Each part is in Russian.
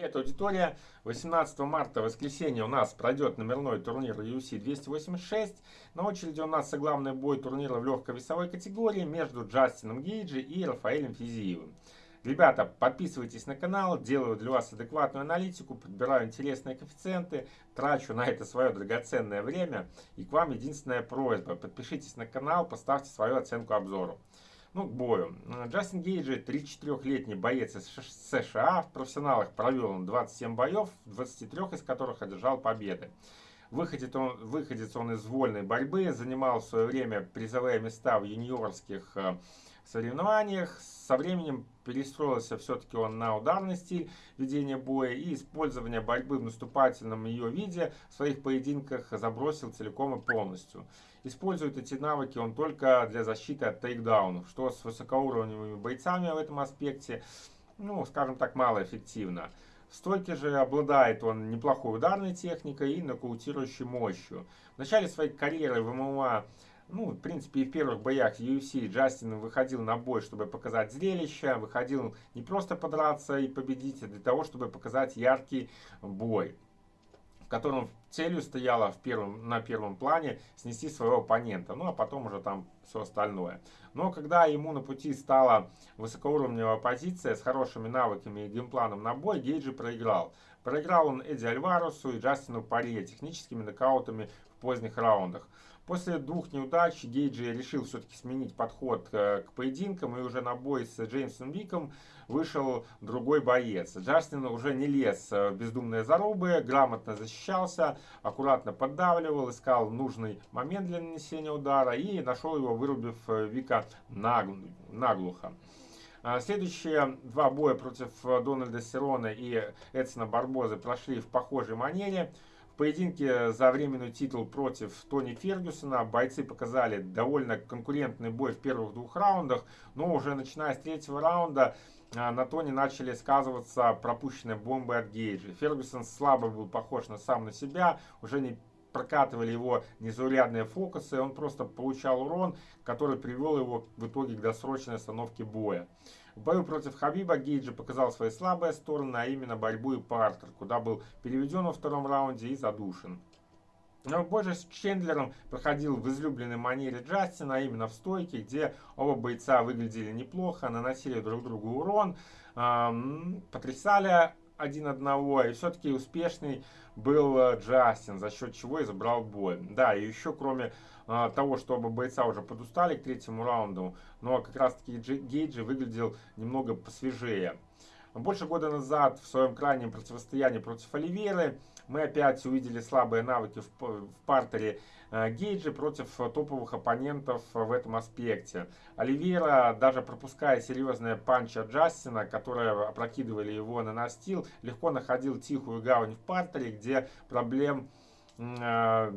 Это аудитория. 18 марта, воскресенье, у нас пройдет номерной турнир UFC 286. На очереди у нас главный бой турнира в легкой весовой категории между Джастином Гейджи и Рафаэлем Физиевым. Ребята, подписывайтесь на канал, делаю для вас адекватную аналитику, подбираю интересные коэффициенты, трачу на это свое драгоценное время. И к вам единственная просьба, подпишитесь на канал, поставьте свою оценку обзору. Ну, к бою. Джастин Гейджи, 34-летний боец из США. В профессионалах провел он 27 боев, 23 из которых одержал победы. Выходит он, выходец он из вольной борьбы, занимал в свое время призовые места в юниорских э, соревнованиях. Со временем перестроился все-таки он на ударный стиль ведения боя и использование борьбы в наступательном ее виде в своих поединках забросил целиком и полностью. Использует эти навыки он только для защиты от тейкдаунов, что с высокоуровневыми бойцами в этом аспекте, ну, скажем так, малоэффективно. В стойке же обладает он неплохой ударной техникой и нокаутирующей мощью. В начале своей карьеры в ММА ну, в принципе, и в первых боях UFC Джастин выходил на бой, чтобы показать зрелище, выходил не просто подраться и победить, а для того, чтобы показать яркий бой, в котором целью стояла в первом, на первом плане снести своего оппонента, ну а потом уже там все остальное. Но когда ему на пути стала высокоуровневая позиция с хорошими навыками и геймпланом на бой, Гейджи проиграл. Проиграл он Эдди Альварусу и Джастину Паре техническими нокаутами в поздних раундах. После двух неудач Гейджи решил все-таки сменить подход э, к поединкам и уже на бой с Джеймсом Виком вышел другой боец. Джастин уже не лез в бездумные зарубы, грамотно защищался, аккуратно поддавливал, искал нужный момент для нанесения удара и нашел его, вырубив э, Вика наглухо. Следующие два боя против Дональда Серона и Эдсона Барбозы прошли в похожей манере поединке за временный титул против Тони Фергюсона бойцы показали довольно конкурентный бой в первых двух раундах, но уже начиная с третьего раунда а, на Тони начали сказываться пропущенные бомбы от Гейджа. Фергюсон слабо был похож на сам на себя, уже не прокатывали его незаурядные фокусы, он просто получал урон, который привел его в итоге к досрочной остановке боя. В бою против Хабиба Гейджи показал свои слабые стороны, а именно борьбу и партер, куда был переведен во втором раунде и задушен. Но бой же с Чендлером проходил в излюбленной манере Джастина, а именно в стойке, где оба бойца выглядели неплохо, наносили друг другу урон, эм, потрясали один одного, и все-таки успешный был э, Джастин, за счет чего и забрал бой. Да, и еще кроме а, того, что оба бойца уже подустали к третьему раунду, но как раз таки Гейджи выглядел немного посвежее. Больше года назад в своем крайнем противостоянии против Оливеры мы опять увидели слабые навыки в, партере э, Гейджи против топовых оппонентов в этом аспекте. Оливера, даже пропуская серьезные панчи от Джастина, которые опрокидывали его на настил, легко находил тихую гавань в партере, где проблем э,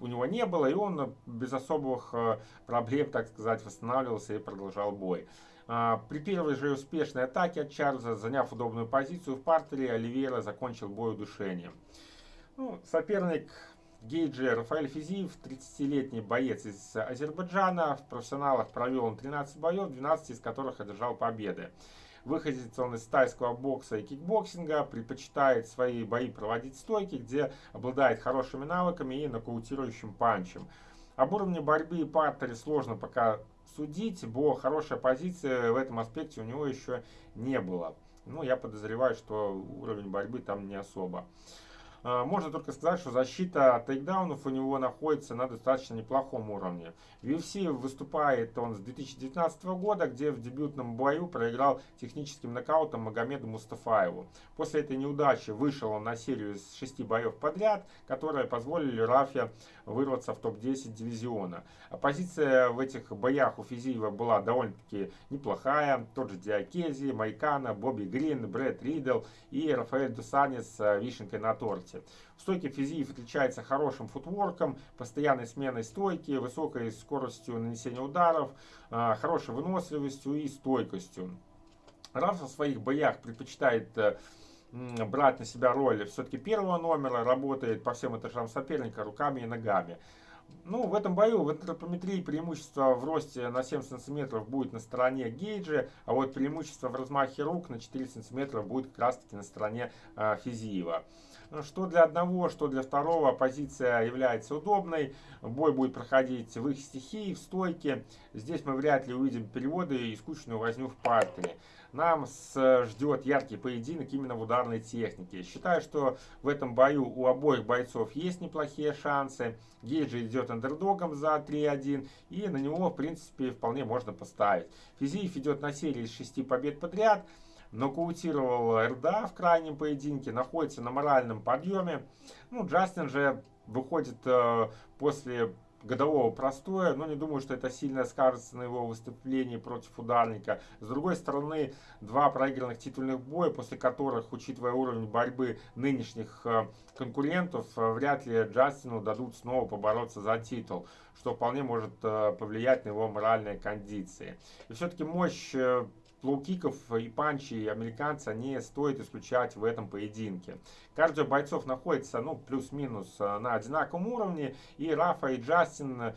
у него не было, и он без особых э, проблем, так сказать, восстанавливался и продолжал бой. А, при первой же успешной атаке от Чарльза, заняв удобную позицию в партере, Оливейра закончил бой удушением. Ну, соперник Гейджи Рафаэль Физиев, 30-летний боец из Азербайджана. В профессионалах провел он 13 боев, 12 из которых одержал победы. Выходит он из тайского бокса и кикбоксинга, предпочитает свои бои проводить в стойке, где обладает хорошими навыками и нокаутирующим панчем. Об уровне борьбы и партере сложно пока судить, бо хорошая позиция в этом аспекте у него еще не было. Ну, я подозреваю, что уровень борьбы там не особо. А, можно только сказать, что защита от тейкдаунов у него находится на достаточно неплохом уровне. В UFC выступает он с 2019 года, где в дебютном бою проиграл техническим нокаутом Магомеду Мустафаеву. После этой неудачи вышел он на серию из шести боев подряд, которые позволили Рафе вырваться в топ-10 дивизиона. Позиция в этих боях у Физиева была довольно-таки неплохая. Тот же Диакези, Майкана, Бобби Грин, Брэд Ридл и Рафаэль Дусанис с вишенкой на торте. В стойке Физиев отличается хорошим футворком, постоянной сменой стойки, высокой скоростью нанесения ударов, а, хорошей выносливостью и стойкостью. Раф в своих боях предпочитает э, брать на себя роль все-таки первого номера, работает по всем этажам соперника руками и ногами. Ну, в этом бою в антропометрии преимущество в росте на 7 сантиметров будет на стороне Гейджи, а вот преимущество в размахе рук на 4 сантиметра будет как раз таки на стороне э, Физиева. Что для одного, что для второго позиция является удобной. Бой будет проходить в их стихии, в стойке. Здесь мы вряд ли увидим переводы и скучную возню в партере нам ждет яркий поединок именно в ударной технике. Считаю, что в этом бою у обоих бойцов есть неплохие шансы. Гейджи идет андердогом за 3-1, и на него, в принципе, вполне можно поставить. Физиев идет на серии из 6 побед подряд нокаутировал РДА в крайнем поединке, находится на моральном подъеме. Ну, Джастин же выходит э, после годового простоя, но не думаю, что это сильно скажется на его выступлении против ударника. С другой стороны, два проигранных титульных боя, после которых, учитывая уровень борьбы нынешних э, конкурентов, э, вряд ли Джастину дадут снова побороться за титул, что вполне может э, повлиять на его моральные кондиции. И все-таки мощь лоу-киков и панчи американца не стоит исключать в этом поединке. Кардио бойцов находится ну, плюс-минус э, на одинаковом уровне. И Рафа, и Джастин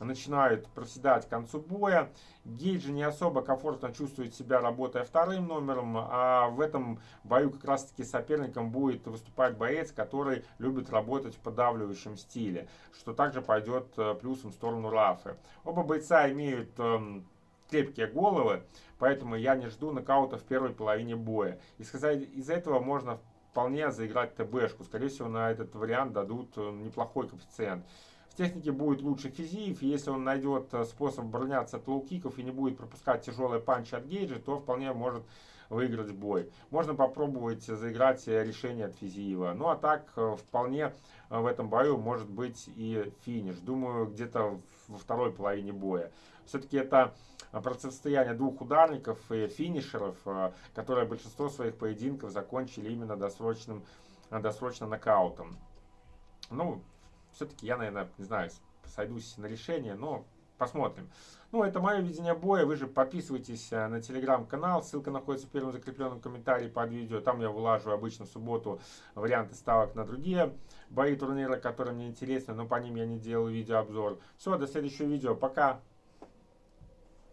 начинают проседать к концу боя. Гейджи не особо комфортно чувствует себя, работая вторым номером, а в этом бою как раз таки соперником будет выступать боец, который любит работать в поддавливающем стиле, что также пойдет э, плюсом в сторону Рафы. Оба бойца имеют эм, крепкие головы, поэтому я не жду нокаута в первой половине боя. Исходя из этого можно вполне заиграть ТБшку. Скорее всего, на этот вариант дадут э, неплохой коэффициент. В технике будет лучше Физиев, если он найдет э, способ обороняться от лоу-киков и не будет пропускать тяжелые панчи от Гейджа, то вполне может выиграть бой. Можно попробовать заиграть решение от Физиева. Ну а так, э, вполне в этом бою может быть и финиш. Думаю, где-то во второй половине боя. Все-таки это противостояние двух ударников и финишеров, э, которые большинство своих поединков закончили именно досрочным, досрочным нокаутом. Ну, все-таки я, наверное, не знаю, сойдусь на решение, но посмотрим. Ну, это мое видение боя. Вы же подписывайтесь на телеграм-канал. Ссылка находится в первом закрепленном комментарии под видео. Там я вылажу обычно в субботу варианты ставок на другие бои турнира, которые мне интересны, но по ним я не делаю видеообзор. Все, до следующего видео. Пока!